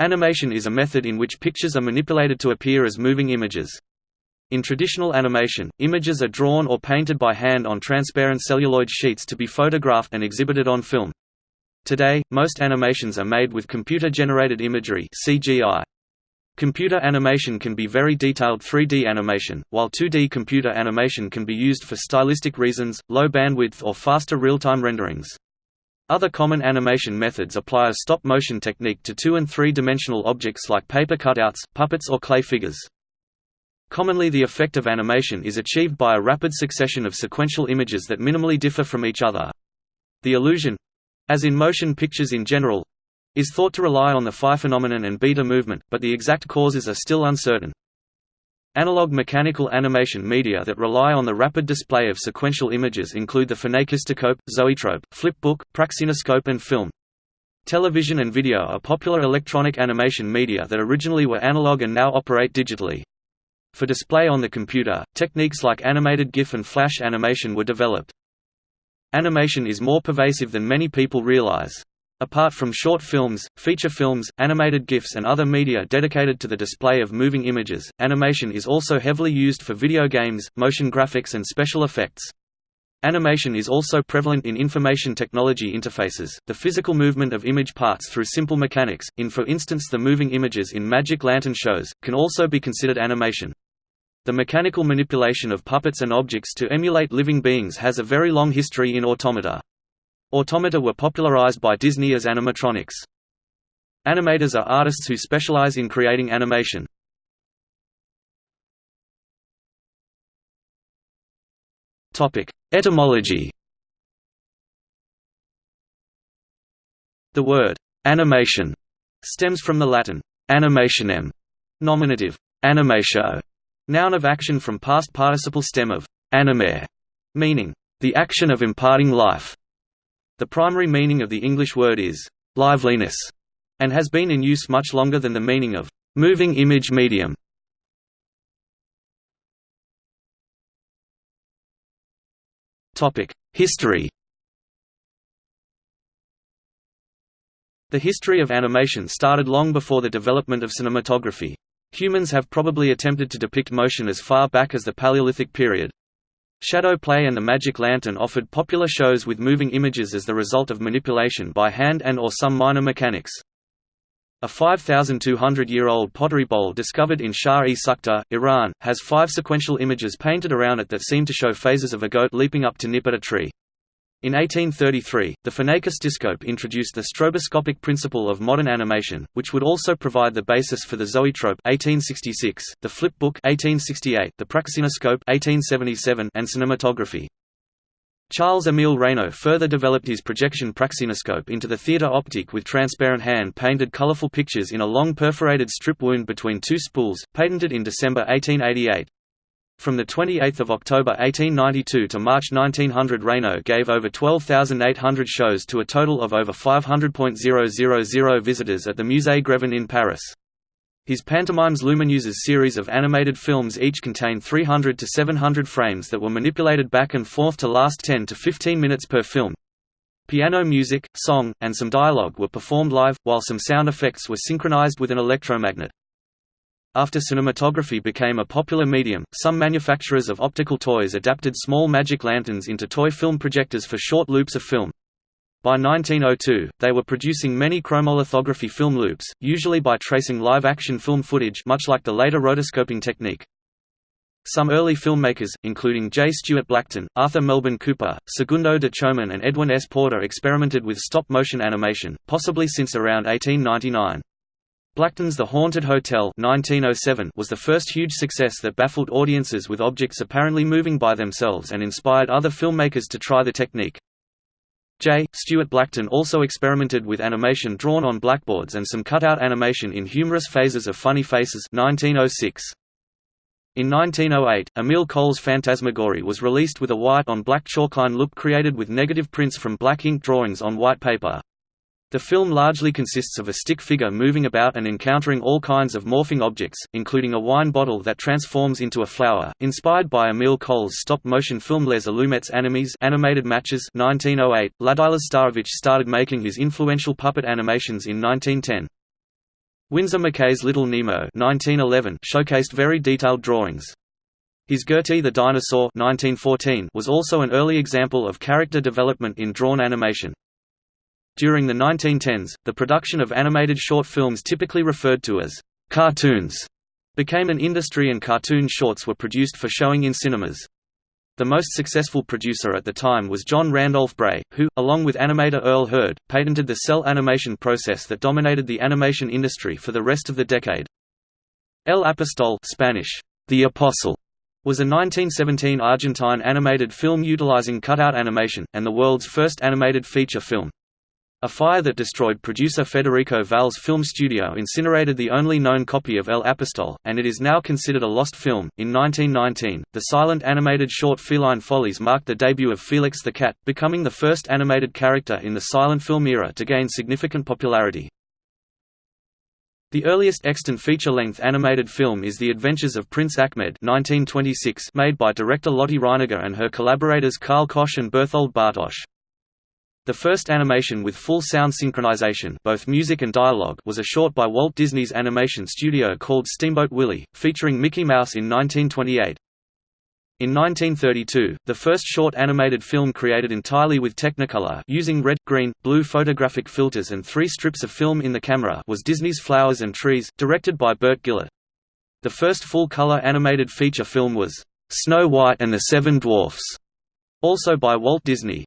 Animation is a method in which pictures are manipulated to appear as moving images. In traditional animation, images are drawn or painted by hand on transparent celluloid sheets to be photographed and exhibited on film. Today, most animations are made with computer-generated imagery CGI. Computer animation can be very detailed 3D animation, while 2D computer animation can be used for stylistic reasons, low bandwidth or faster real-time renderings. Other common animation methods apply a stop-motion technique to two- and three-dimensional objects like paper cutouts, puppets or clay figures. Commonly the effect of animation is achieved by a rapid succession of sequential images that minimally differ from each other. The illusion—as in motion pictures in general—is thought to rely on the phi phenomenon and beta movement, but the exact causes are still uncertain. Analog mechanical animation media that rely on the rapid display of sequential images include the phenakistoscope, zoetrope, flipbook, praxinoscope and film. Television and video are popular electronic animation media that originally were analog and now operate digitally. For display on the computer, techniques like animated GIF and flash animation were developed. Animation is more pervasive than many people realize. Apart from short films, feature films, animated GIFs and other media dedicated to the display of moving images, animation is also heavily used for video games, motion graphics and special effects. Animation is also prevalent in information technology interfaces, the physical movement of image parts through simple mechanics, in for instance the moving images in Magic Lantern shows, can also be considered animation. The mechanical manipulation of puppets and objects to emulate living beings has a very long history in automata. Automata were popularized by Disney as animatronics. Animators are artists who specialize in creating animation. Etymology The word «animation» stems from the Latin «animationem» nominative «animatio», noun of action from past participle stem of «animare», meaning «the action of imparting life». The primary meaning of the English word is liveliness, and has been in use much longer than the meaning of moving image medium. History. The history of animation started long before the development of cinematography. Humans have probably attempted to depict motion as far back as the Paleolithic period. Shadow play and the magic lantern offered popular shows with moving images as the result of manipulation by hand and or some minor mechanics. A 5,200-year-old pottery bowl discovered in Shahr-e Sukhteh, Iran, has five sequential images painted around it that seem to show phases of a goat leaping up to nip at a tree. In 1833, the phenakistoscope introduced the stroboscopic principle of modern animation, which would also provide the basis for the zoetrope 1866, the flipbook 1868, the praxinoscope 1877, and cinematography. Charles-Émile Reynaud further developed his projection praxinoscope into the theatre optique with transparent hand-painted colorful pictures in a long perforated strip wound between two spools, patented in December 1888. From 28 October 1892 to March 1900 Reynaud gave over 12,800 shows to a total of over 500.000 visitors at the Musée Grévin in Paris. His Pantomimes Lumineuses series of animated films each contain 300 to 700 frames that were manipulated back and forth to last 10 to 15 minutes per film. Piano music, song, and some dialogue were performed live, while some sound effects were synchronized with an electromagnet. After cinematography became a popular medium, some manufacturers of optical toys adapted small magic lanterns into toy film projectors for short loops of film. By 1902, they were producing many chromolithography film loops, usually by tracing live-action film footage much like the later rotoscoping technique. Some early filmmakers, including J. Stuart Blackton, Arthur Melbourne Cooper, Segundo de Chomón and Edwin S. Porter experimented with stop-motion animation, possibly since around 1899. Blackton's The Haunted Hotel 1907 was the first huge success that baffled audiences with objects apparently moving by themselves and inspired other filmmakers to try the technique. J. Stuart Blackton also experimented with animation drawn on blackboards and some cutout animation in humorous phases of Funny Faces 1906. In 1908, Emile Cohl's Phantasmagorie was released with a white-on-black chalkline look created with negative prints from black ink drawings on white paper. The film largely consists of a stick figure moving about and encountering all kinds of morphing objects, including a wine bottle that transforms into a flower. Inspired by Emile Cohl's stop-motion film Les Allumettes Animes animated matches 1908, Ladislas Starevich started making his influential puppet animations in 1910. Winsor McCay's Little Nemo 1911 showcased very detailed drawings. His Gertie the Dinosaur 1914 was also an early example of character development in drawn animation. During the 1910s, the production of animated short films typically referred to as cartoons became an industry and cartoon shorts were produced for showing in cinemas. The most successful producer at the time was John Randolph Bray, who, along with animator Earl Hurd, patented the cel animation process that dominated the animation industry for the rest of the decade. El Apostol Spanish, the Apostle, was a 1917 Argentine animated film utilizing cutout animation, and the world's first animated feature film. A fire that destroyed producer Federico Valle's film studio incinerated the only known copy of El Apostol, and it is now considered a lost film. In 1919, the silent animated short Feline Follies marked the debut of Felix the Cat, becoming the first animated character in the silent film era to gain significant popularity. The earliest extant feature-length animated film is The Adventures of Prince Achmed 1926 made by director Lotte Reiniger and her collaborators Karl Koch and Berthold Bartosch. The first animation with full sound synchronization both music and dialogue was a short by Walt Disney's animation studio called Steamboat Willie, featuring Mickey Mouse in 1928. In 1932, the first short animated film created entirely with Technicolor using red, green, blue photographic filters and three strips of film in the camera was Disney's Flowers and Trees, directed by Burt Gillett. The first full-color animated feature film was Snow White and the Seven Dwarfs, also by Walt Disney.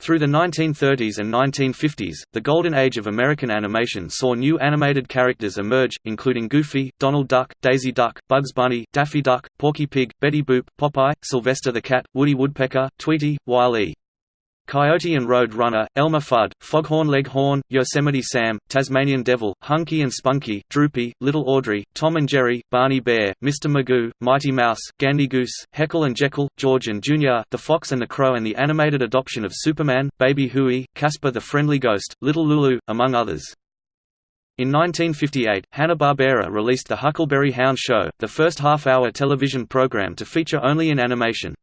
Through the 1930s and 1950s, the golden age of American animation saw new animated characters emerge, including Goofy, Donald Duck, Daisy Duck, Bugs Bunny, Daffy Duck, Porky Pig, Betty Boop, Popeye, Sylvester the Cat, Woody Woodpecker, Tweety, Wile-E. Coyote and Road Runner, Elmer Fudd, Foghorn Leghorn, Yosemite Sam, Tasmanian Devil, Hunky and Spunky, Droopy, Little Audrey, Tom and Jerry, Barney Bear, Mr. Magoo, Mighty Mouse, Gandy Goose, Heckle and Jekyll, George and Jr., The Fox and the Crow and the animated adoption of Superman, Baby Huey, Casper the Friendly Ghost, Little Lulu, among others. In 1958, Hanna-Barbera released The Huckleberry Hound Show, the first half-hour television program to feature only in animation.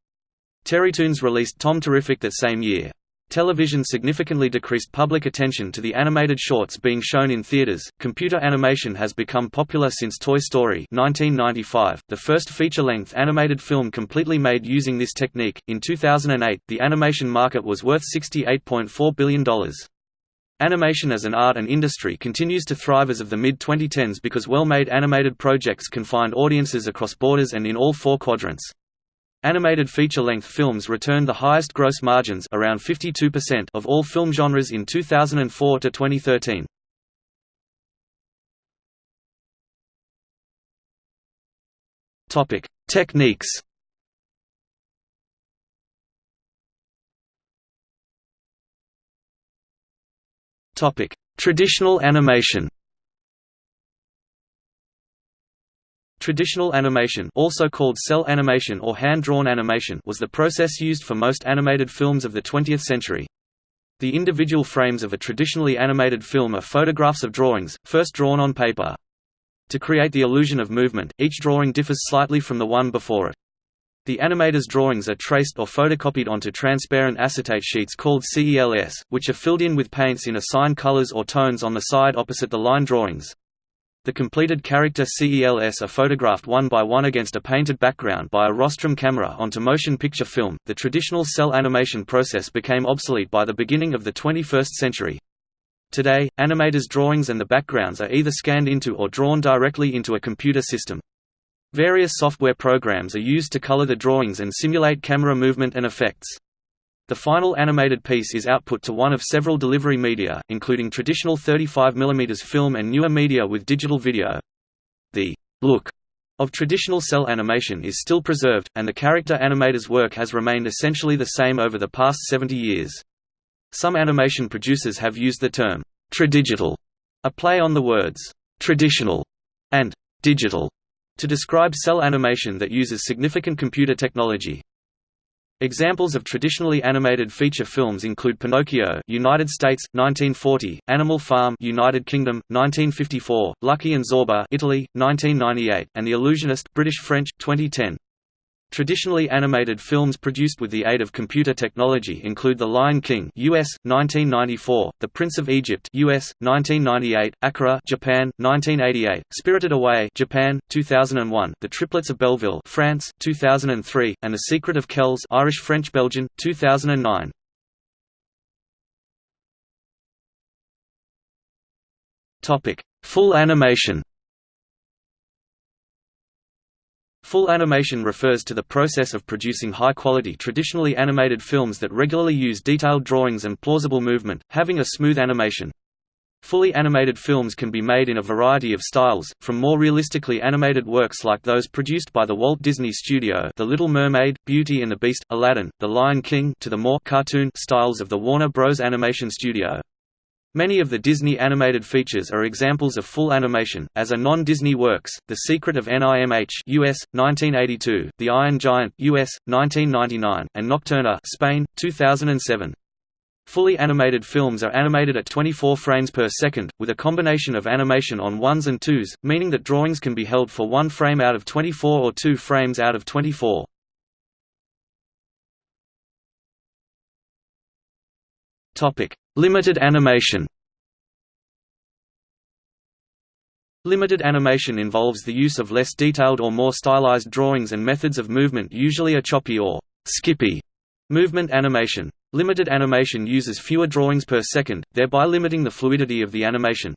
Terrytoons released Tom Terrific that same year. Television significantly decreased public attention to the animated shorts being shown in theaters. Computer animation has become popular since Toy Story 1995, the first feature-length animated film completely made using this technique. In 2008, the animation market was worth $68.4 billion. Animation as an art and industry continues to thrive as of the mid-2010s because well-made animated projects can find audiences across borders and in all four quadrants. Animated feature-length films returned the highest gross margins around 52% of all film genres in 2004 to 2013. Topic: Techniques. Topic: Traditional animation. Traditional animation also called cel animation or hand-drawn animation was the process used for most animated films of the 20th century. The individual frames of a traditionally animated film are photographs of drawings, first drawn on paper. To create the illusion of movement, each drawing differs slightly from the one before it. The animator's drawings are traced or photocopied onto transparent acetate sheets called CELS, which are filled in with paints in assigned colors or tones on the side opposite the line drawings. The completed character CELS are photographed one by one against a painted background by a rostrum camera onto motion picture film. The traditional cel animation process became obsolete by the beginning of the 21st century. Today, animators' drawings and the backgrounds are either scanned into or drawn directly into a computer system. Various software programs are used to color the drawings and simulate camera movement and effects. The final animated piece is output to one of several delivery media, including traditional 35 mm film and newer media with digital video. The look of traditional cel animation is still preserved, and the character animator's work has remained essentially the same over the past 70 years. Some animation producers have used the term tradigital, a play on the words traditional and digital, to describe cel animation that uses significant computer technology. Examples of traditionally animated feature films include Pinocchio, United States, 1940; Animal Farm, United Kingdom, 1954; Lucky and Zorba, Italy, 1998; and The Illusionist, British French, 2010. Traditionally animated films produced with the aid of computer technology include The Lion King US 1994, The Prince of Egypt US 1998, Akira Japan 1988, Spirited Away Japan 2001, The Triplets of Belleville France 2003, and The Secret of Kells Irish French Belgian 2009. Topic: Full animation Full animation refers to the process of producing high-quality traditionally animated films that regularly use detailed drawings and plausible movement, having a smooth animation. Fully animated films can be made in a variety of styles, from more realistically animated works like those produced by the Walt Disney Studio The Little Mermaid, Beauty and the Beast, Aladdin, The Lion King to the more cartoon styles of the Warner Bros. Animation Studio. Many of the Disney animated features are examples of full animation, as are non-Disney works, The Secret of NIMH US, 1982, The Iron Giant US, 1999, and Nocturna Spain, 2007. Fully animated films are animated at 24 frames per second, with a combination of animation on ones and twos, meaning that drawings can be held for one frame out of 24 or two frames out of 24. Limited animation. Limited animation involves the use of less detailed or more stylized drawings and methods of movement usually a choppy or skippy movement animation. Limited animation uses fewer drawings per second, thereby limiting the fluidity of the animation.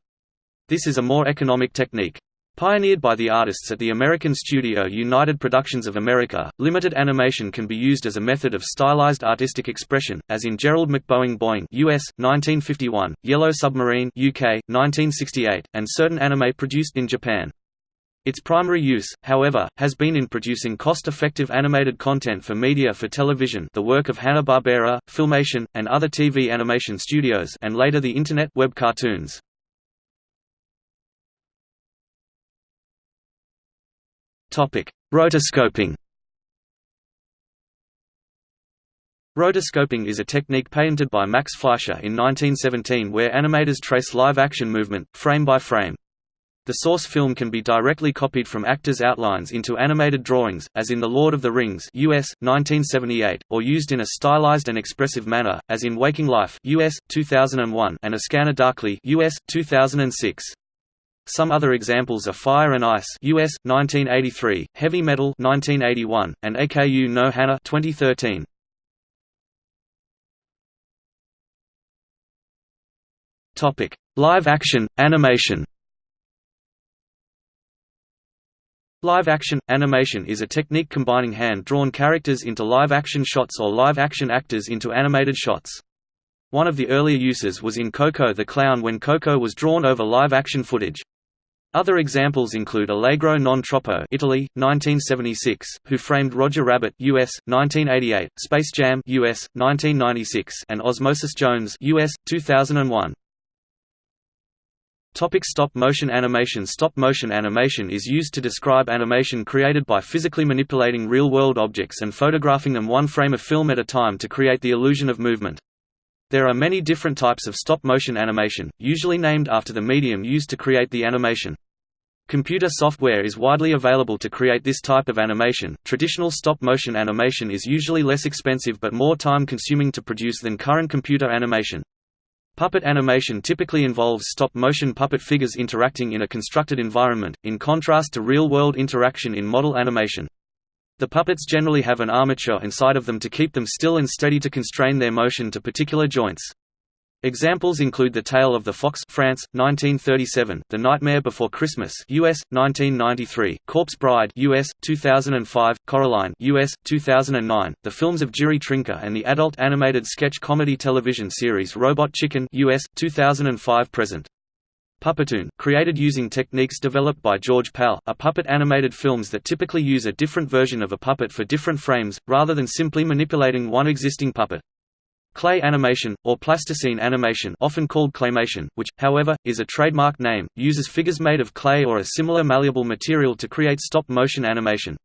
This is a more economic technique. Pioneered by the artists at the American studio United Productions of America, limited animation can be used as a method of stylized artistic expression, as in Gerald McBoing Boing US, 1951, Yellow Submarine UK, 1968, and certain anime produced in Japan. Its primary use, however, has been in producing cost-effective animated content for media for television the work of Hanna-Barbera, Filmation, and other TV animation studios and later the Internet web cartoons. Rotoscoping Rotoscoping is a technique patented by Max Fleischer in 1917 where animators trace live-action movement, frame by frame. The source film can be directly copied from actors' outlines into animated drawings, as in The Lord of the Rings US, 1978, or used in a stylized and expressive manner, as in Waking Life US, 2001, and A Scanner Darkly US, 2006. Some other examples are Fire and Ice US 1983, Heavy Metal 1981, and AKU no Hana 2013. Topic: Live action animation. Live-action, animation is a technique combining hand-drawn characters into live-action shots or live-action actors into animated shots. One of the earlier uses was in Coco the Clown when Coco was drawn over live-action footage. Other examples include Allegro non troppo Italy, 1976, Who Framed Roger Rabbit US, 1988, Space Jam US, 1996, and Osmosis Jones US, 2001. Topic stop motion animation Stop motion animation is used to describe animation created by physically manipulating real-world objects and photographing them one frame of film at a time to create the illusion of movement. There are many different types of stop-motion animation, usually named after the medium used to create the animation. Computer software is widely available to create this type of animation. Traditional stop-motion animation is usually less expensive but more time-consuming to produce than current computer animation. Puppet animation typically involves stop-motion puppet figures interacting in a constructed environment, in contrast to real-world interaction in model animation. The puppets generally have an armature inside of them to keep them still and steady to constrain their motion to particular joints. Examples include The Tale of the Fox France, 1937, The Nightmare Before Christmas US, 1993, Corpse Bride US, 2005, Coraline US, 2009, the films of Jiri Trnka and the adult animated sketch comedy television series Robot Chicken US, 2005 present. Puppetoon, created using techniques developed by George Pal, are puppet animated films that typically use a different version of a puppet for different frames, rather than simply manipulating one existing puppet. Clay animation, or plasticine animation often called claymation, which, however, is a trademark name, uses figures made of clay or a similar malleable material to create stop-motion animation.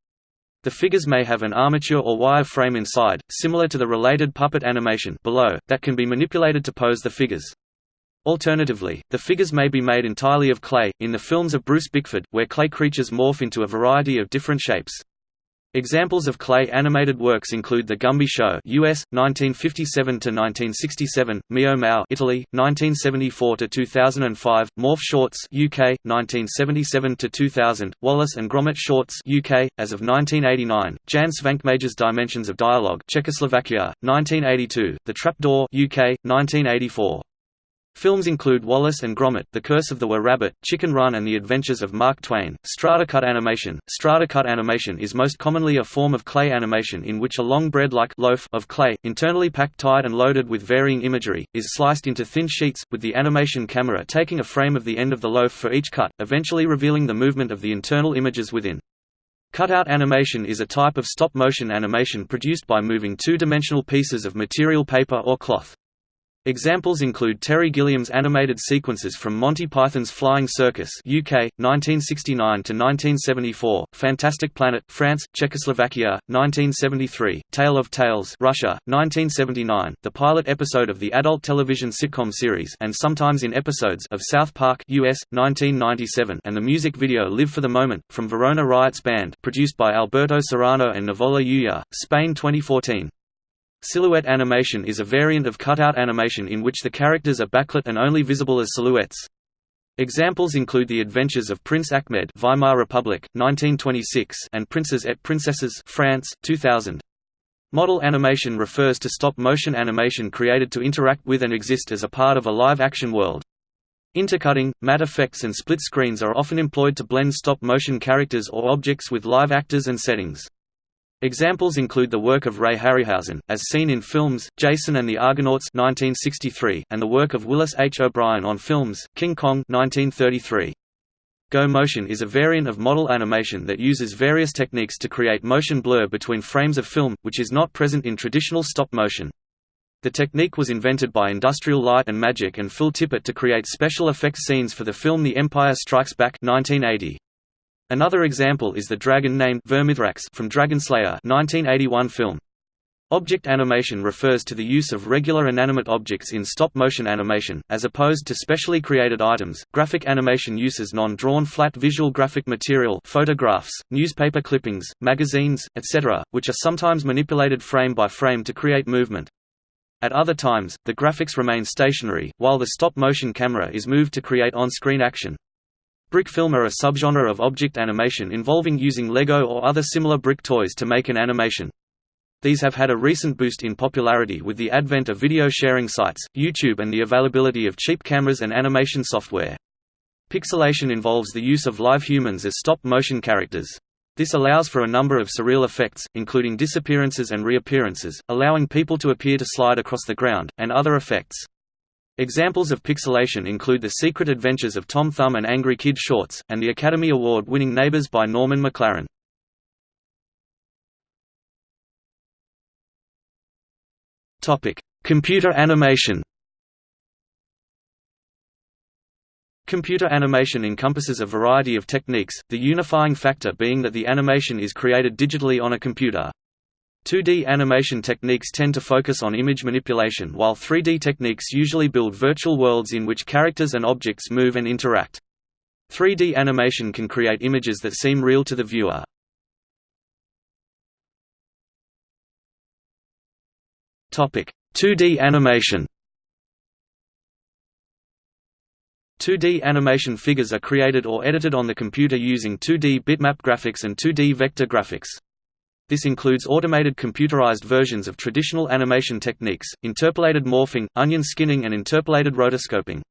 The figures may have an armature or wire frame inside, similar to the related puppet animation below, that can be manipulated to pose the figures. Alternatively, the figures may be made entirely of clay, in the films of Bruce Bickford, where clay creatures morph into a variety of different shapes. Examples of clay animated works include The Gumby Show US 1957 to 1967, Mio Mao Italy 1974 to 2005, Morph Shorts UK 1977 to 2000, Wallace and Gromit Shorts UK as of 1989, Jan Svankmajer's Dimensions of Dialogue Czechoslovakia 1982, The Trapdoor UK 1984. Films include Wallace and Gromit, The Curse of the Were Rabbit, Chicken Run and The Adventures of Mark Twain. Strata-cut animation Strata-cut animation is most commonly a form of clay animation in which a long bread-like loaf of clay, internally packed tight and loaded with varying imagery, is sliced into thin sheets, with the animation camera taking a frame of the end of the loaf for each cut, eventually revealing the movement of the internal images within. Cutout animation is a type of stop-motion animation produced by moving two-dimensional pieces of material paper or cloth. Examples include Terry Gilliam's animated sequences from Monty Python's Flying Circus UK, 1969–1974, Fantastic Planet, France, Czechoslovakia, 1973, Tale of Tales Russia, 1979, the pilot episode of the adult television sitcom series and sometimes in episodes of South Park US, 1997 and the music video Live for the Moment, from Verona Riots Band produced by Alberto Serrano and Nivola Ulla, Spain 2014. Silhouette animation is a variant of cutout animation in which the characters are backlit and only visible as silhouettes. Examples include The Adventures of Prince Achmed Weimar Republic, 1926 and Princes et Princesses France, 2000. Model animation refers to stop-motion animation created to interact with and exist as a part of a live-action world. Intercutting, matte effects and split screens are often employed to blend stop-motion characters or objects with live actors and settings. Examples include the work of Ray Harryhausen, as seen in films, Jason and the Argonauts 1963, and the work of Willis H. O'Brien on films, King Kong 1933. Go motion is a variant of model animation that uses various techniques to create motion blur between frames of film, which is not present in traditional stop motion. The technique was invented by Industrial Light and Magic and Phil Tippett to create special effects scenes for the film The Empire Strikes Back 1980. Another example is the dragon named Vermithrax from Dragonslayer 1981 film. Object animation refers to the use of regular inanimate objects in stop-motion animation, as opposed to specially created items. Graphic animation uses non-drawn flat visual graphic material photographs, newspaper clippings, magazines, etc., which are sometimes manipulated frame by frame to create movement. At other times, the graphics remain stationary, while the stop-motion camera is moved to create on-screen action. Brick film are a subgenre of object animation involving using Lego or other similar brick toys to make an animation. These have had a recent boost in popularity with the advent of video sharing sites, YouTube and the availability of cheap cameras and animation software. Pixelation involves the use of live humans as stop-motion characters. This allows for a number of surreal effects, including disappearances and reappearances, allowing people to appear to slide across the ground, and other effects. Examples of pixelation include The Secret Adventures of Tom Thumb and Angry Kid shorts, and the Academy Award-winning Neighbors by Norman McLaren. Computer animation Computer animation encompasses a variety of techniques, the unifying factor being that the animation is created digitally on a computer. 2D animation techniques tend to focus on image manipulation while 3D techniques usually build virtual worlds in which characters and objects move and interact. 3D animation can create images that seem real to the viewer. Topic: 2D animation. 2D animation figures are created or edited on the computer using 2D bitmap graphics and 2D vector graphics. This includes automated computerized versions of traditional animation techniques, interpolated morphing, onion skinning and interpolated rotoscoping.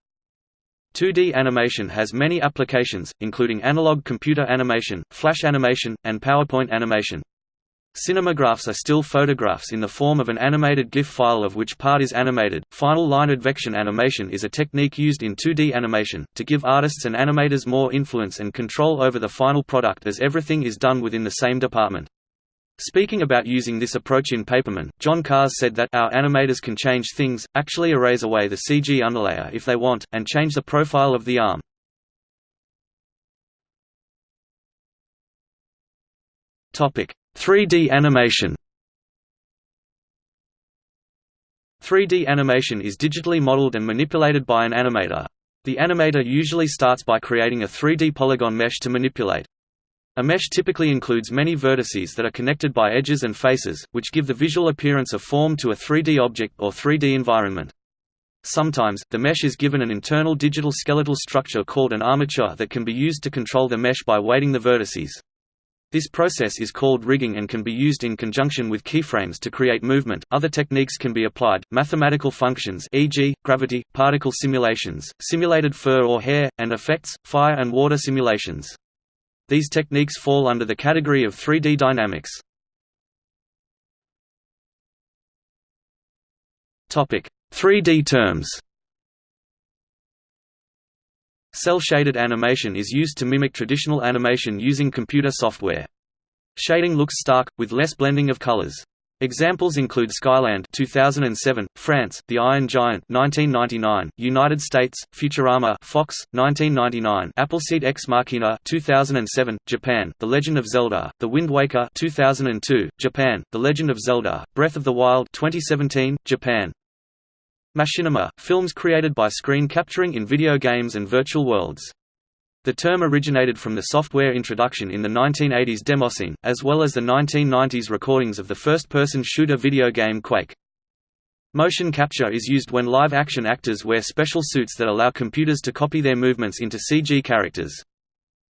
2D animation has many applications, including analog computer animation, flash animation, and PowerPoint animation. Cinemagraphs are still photographs in the form of an animated GIF file of which part is animated. Final line advection animation is a technique used in 2D animation, to give artists and animators more influence and control over the final product as everything is done within the same department. Speaking about using this approach in Paperman, John Kahrs said that our animators can change things, actually erase away the CG underlayer if they want, and change the profile of the arm. Topic: 3D animation. 3D animation is digitally modeled and manipulated by an animator. The animator usually starts by creating a 3D polygon mesh to manipulate. A mesh typically includes many vertices that are connected by edges and faces, which give the visual appearance of form to a 3D object or 3D environment. Sometimes, the mesh is given an internal digital skeletal structure called an armature that can be used to control the mesh by weighting the vertices. This process is called rigging and can be used in conjunction with keyframes to create movement. Other techniques can be applied: mathematical functions, e.g., gravity, particle simulations, simulated fur or hair, and effects, fire and water simulations. These techniques fall under the category of 3D dynamics. Topic: 3D terms Cel-shaded animation is used to mimic traditional animation using computer software. Shading looks stark, with less blending of colors. Examples include Skyland 2007, France, The Iron Giant 1999, United States, Futurama Fox 1999, Appleseed Ex Machina 2007, Japan, The Legend of Zelda, The Wind Waker 2002, Japan, The Legend of Zelda, Breath of the Wild 2017, Japan, Machinima, films created by screen capturing in video games and virtual worlds. The term originated from the software introduction in the 1980s demoscene, as well as the 1990s recordings of the first-person shooter video game Quake. Motion capture is used when live-action actors wear special suits that allow computers to copy their movements into CG characters.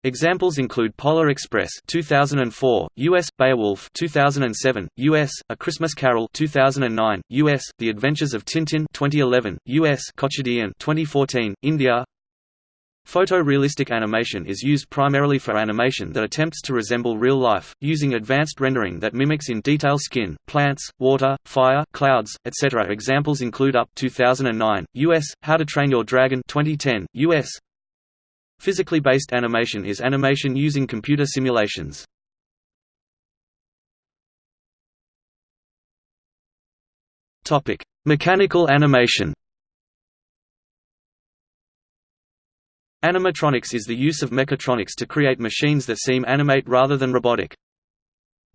Examples include Polar Express 2004, US, Beowulf 2007, US, A Christmas Carol 2009, US, The Adventures of Tintin 2011, US, Kochadaiiyaan 2014, India. Photorealistic animation is used primarily for animation that attempts to resemble real life, using advanced rendering that mimics in detail skin, plants, water, fire, clouds, etc. Examples include Up 2009, US, How to Train Your Dragon 2010, US, Physically based animation is animation using computer simulations. Mechanical animation. Animatronics is the use of mechatronics to create machines that seem animate rather than robotic.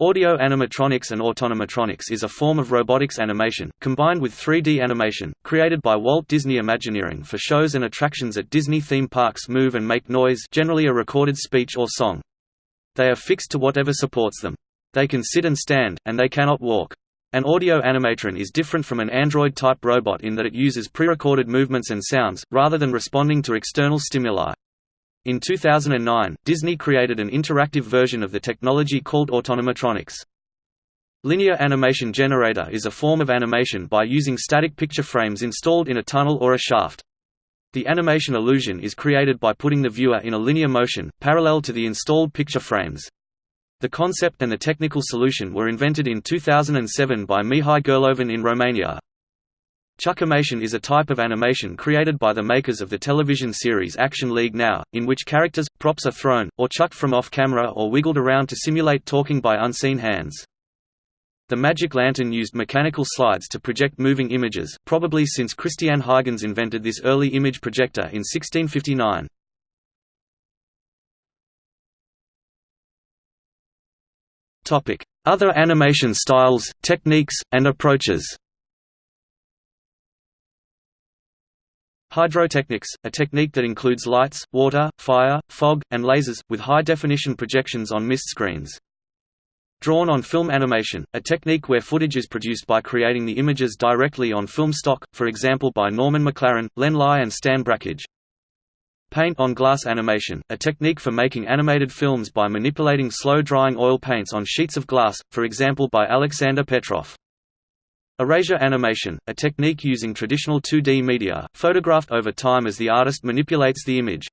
Audio animatronics and autonomatronics is a form of robotics animation, combined with 3D animation, created by Walt Disney Imagineering for shows and attractions at Disney theme parks move and make noise generally a recorded speech or song. They are fixed to whatever supports them. They can sit and stand, and they cannot walk. An audio animatron is different from an Android-type robot in that it uses pre-recorded movements and sounds, rather than responding to external stimuli. In 2009, Disney created an interactive version of the technology called Autonomatronics. Linear animation generator is a form of animation by using static picture frames installed in a tunnel or a shaft. The animation illusion is created by putting the viewer in a linear motion, parallel to the installed picture frames. The concept and the technical solution were invented in 2007 by Mihai Girlovan in Romania. Chuckimation is a type of animation created by the makers of the television series Action League Now, in which characters, props are thrown, or chucked from off-camera or wiggled around to simulate talking by unseen hands. The magic lantern used mechanical slides to project moving images, probably since Christian Huygens invented this early image projector in 1659. Other animation styles, techniques, and approaches Hydrotechnics, a technique that includes lights, water, fire, fog, and lasers, with high-definition projections on mist screens. Drawn on film animation, a technique where footage is produced by creating the images directly on film stock, for example by Norman McLaren, Len Lye and Stan Brakhage. Paint on glass animation, a technique for making animated films by manipulating slow-drying oil paints on sheets of glass, for example by Alexander Petrov. Erasure animation, a technique using traditional 2D media, photographed over time as the artist manipulates the image.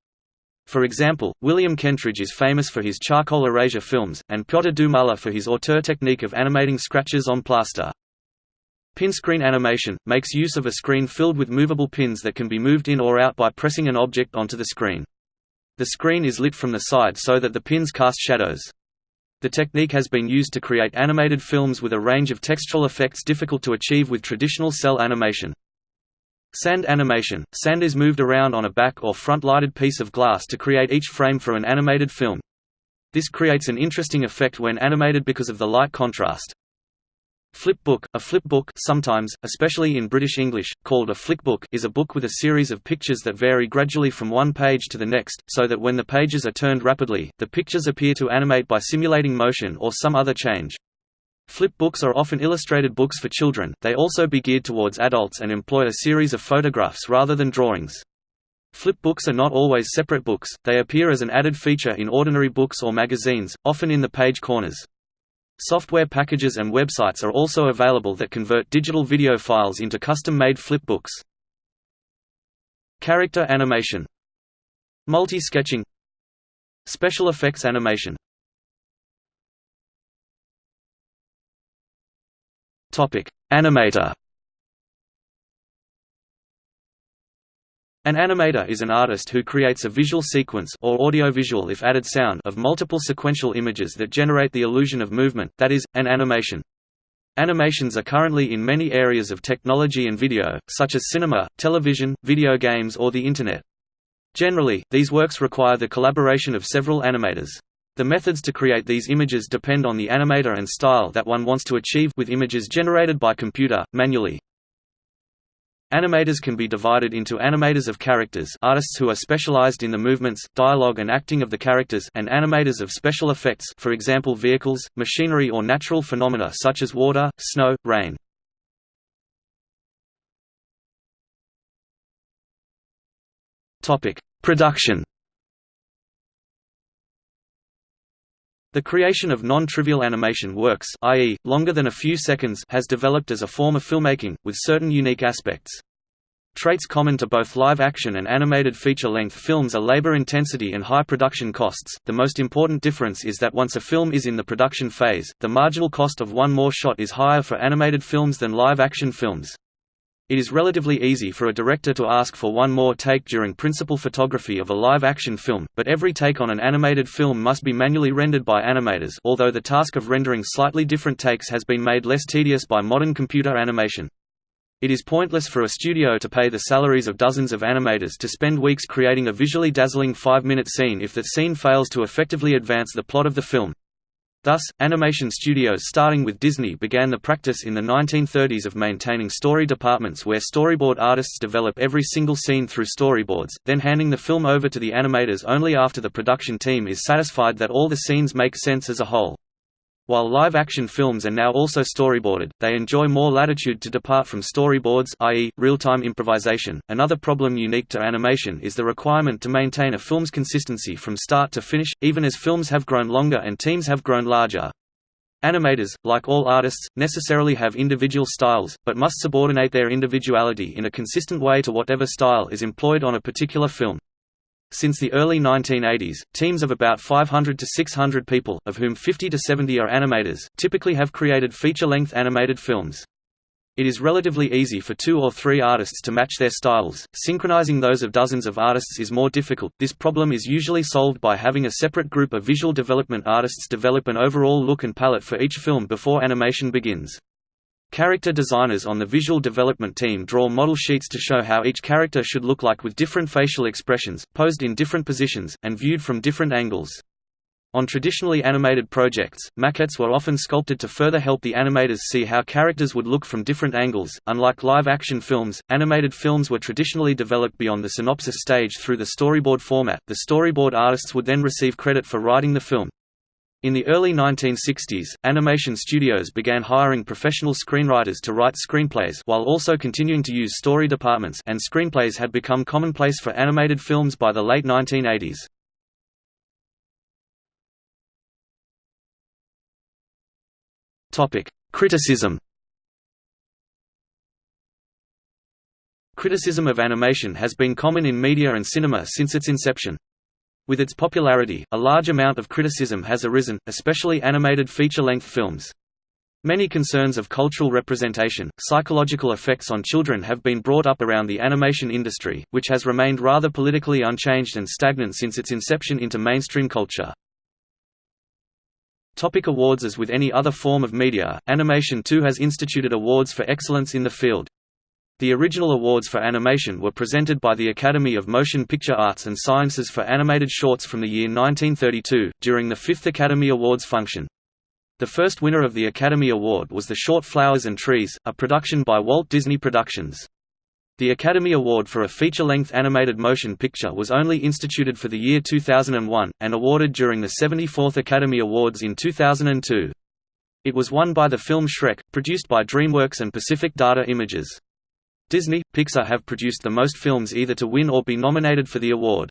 For example, William Kentridge is famous for his charcoal erasure films, and Piotr Dumala for his auteur technique of animating scratches on plaster. Pin screen animation, makes use of a screen filled with movable pins that can be moved in or out by pressing an object onto the screen. The screen is lit from the side so that the pins cast shadows. The technique has been used to create animated films with a range of textural effects difficult to achieve with traditional cel animation. Sand animation – Sand is moved around on a back or front lighted piece of glass to create each frame for an animated film. This creates an interesting effect when animated because of the light contrast. Flipbook, a flipbook sometimes, especially in British English, called a flickbook is a book with a series of pictures that vary gradually from one page to the next, so that when the pages are turned rapidly, the pictures appear to animate by simulating motion or some other change. Flipbooks are often illustrated books for children, they also be geared towards adults and employ a series of photographs rather than drawings. Flipbooks are not always separate books, they appear as an added feature in ordinary books or magazines, often in the page corners. Software packages and websites are also available that convert digital video files into custom-made flipbooks. Character animation. Multi-sketching. Special effects animation. Animator An animator is an artist who creates a visual sequence or audiovisual if added sound of multiple sequential images that generate the illusion of movement, that is, an animation. Animations are currently in many areas of technology and video, such as cinema, television, video games or the Internet. Generally, these works require the collaboration of several animators. The methods to create these images depend on the animator and style that one wants to achieve with images generated by computer, manually. Animators can be divided into animators of characters artists who are specialized in the movements, dialogue and acting of the characters and animators of special effects for example vehicles, machinery or natural phenomena such as water, snow, rain. Production The creation of non-trivial animation works i.e., longer than a few seconds has developed as a form of filmmaking, with certain unique aspects. Traits common to both live-action and animated feature-length films are labor intensity and high production costs. The most important difference is that once a film is in the production phase, the marginal cost of one more shot is higher for animated films than live-action films. It is relatively easy for a director to ask for one more take during principal photography of a live-action film, but every take on an animated film must be manually rendered by animators although the task of rendering slightly different takes has been made less tedious by modern computer animation. It is pointless for a studio to pay the salaries of dozens of animators to spend weeks creating a visually dazzling five-minute scene if that scene fails to effectively advance the plot of the film. Thus, animation studios starting with Disney began the practice in the 1930s of maintaining story departments where storyboard artists develop every single scene through storyboards, then handing the film over to the animators only after the production team is satisfied that all the scenes make sense as a whole. While live-action films are now also storyboarded, they enjoy more latitude to depart from storyboards i.e., real-time improvisation. Another problem unique to animation is the requirement to maintain a film's consistency from start to finish, even as films have grown longer and teams have grown larger. Animators, like all artists, necessarily have individual styles, but must subordinate their individuality in a consistent way to whatever style is employed on a particular film. Since the early 1980s, teams of about 500 to 600 people, of whom 50 to 70 are animators, typically have created feature-length animated films. It is relatively easy for two or three artists to match their styles. Synchronizing those of dozens of artists is more difficult. This problem is usually solved by having a separate group of visual development artists develop an overall look and palette for each film before animation begins. Character designers on the visual development team draw model sheets to show how each character should look like with different facial expressions, posed in different positions, and viewed from different angles. On traditionally animated projects, maquettes were often sculpted to further help the animators see how characters would look from different angles. Unlike live action films, animated films were traditionally developed beyond the synopsis stage through the storyboard format. The storyboard artists would then receive credit for writing the film. In the early 1960s, animation studios began hiring professional screenwriters to write screenplays while also continuing to use story departments and screenplays had become commonplace for animated films by the late 1980s. Criticism Criticism of animation has been common in media and cinema since its inception. With its popularity, a large amount of criticism has arisen, especially animated feature-length films. Many concerns of cultural representation, psychological effects on children have been brought up around the animation industry, which has remained rather politically unchanged and stagnant since its inception into mainstream culture. Topic awards As with any other form of media, animation too has instituted awards for excellence in the field. The original awards for animation were presented by the Academy of Motion Picture Arts and Sciences for animated shorts from the year 1932, during the fifth Academy Awards function. The first winner of the Academy Award was The Short Flowers and Trees, a production by Walt Disney Productions. The Academy Award for a feature-length animated motion picture was only instituted for the year 2001, and awarded during the 74th Academy Awards in 2002. It was won by the film Shrek, produced by DreamWorks and Pacific Data Images. Disney, Pixar have produced the most films either to win or be nominated for the award.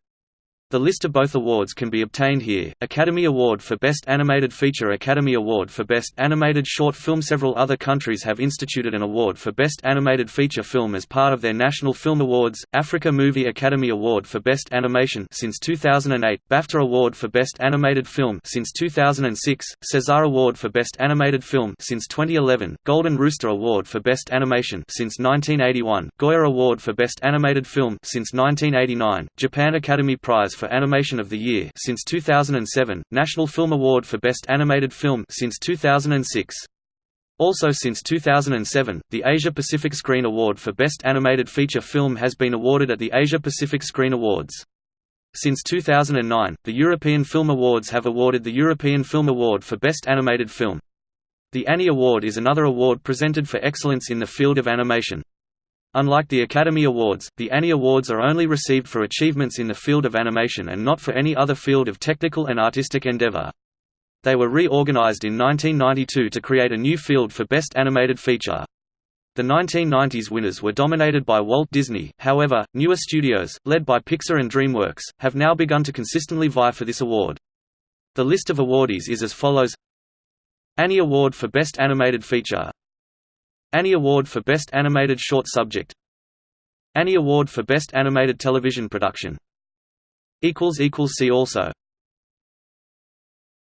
The list of both awards can be obtained here, Academy Award for Best Animated Feature Academy Award for Best Animated Short Film Several other countries have instituted an award for Best Animated Feature Film as part of their National Film Awards, Africa Movie Academy Award for Best Animation since 2008, BAFTA Award for Best Animated Film since 2006, César Award for Best Animated Film since 2011, Golden Rooster Award for Best Animation since 1981, Goya Award for Best Animated Film since 1989, Japan Academy Prize for Animation of the Year since 2007, National Film Award for Best Animated Film since 2006. Also since 2007, the Asia-Pacific Screen Award for Best Animated Feature Film has been awarded at the Asia-Pacific Screen Awards. Since 2009, the European Film Awards have awarded the European Film Award for Best Animated Film. The Annie Award is another award presented for excellence in the field of animation. Unlike the Academy Awards, the Annie Awards are only received for achievements in the field of animation and not for any other field of technical and artistic endeavor. They were reorganized in 1992 to create a new field for Best Animated Feature. The 1990s winners were dominated by Walt Disney, however, newer studios, led by Pixar and DreamWorks, have now begun to consistently vie for this award. The list of awardees is as follows Annie Award for Best Animated Feature Annie Award for Best Animated Short Subject. Annie Award for Best Animated Television Production. See also